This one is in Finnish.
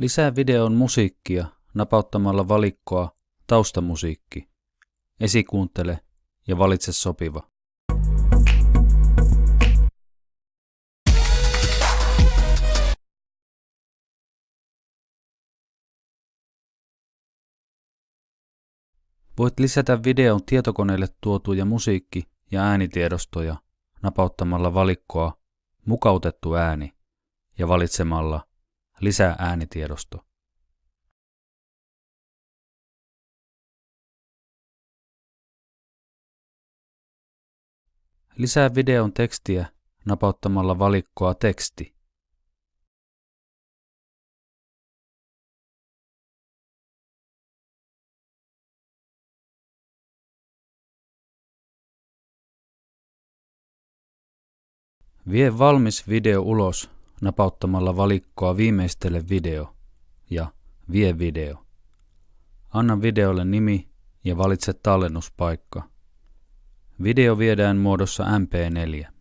Lisää videon musiikkia napauttamalla valikkoa Taustamusiikki. Esikuuntele ja valitse sopiva. Voit lisätä videon tietokoneelle tuotuja musiikki- ja äänitiedostoja napauttamalla valikkoa Mukautettu ääni ja valitsemalla Lisää äänitiedosto. Lisää videon tekstiä napauttamalla valikkoa Teksti. Vie valmis video ulos napauttamalla valikkoa Viimeistele video ja Vie video. Anna videolle nimi ja valitse tallennuspaikka. Video viedään muodossa MP4.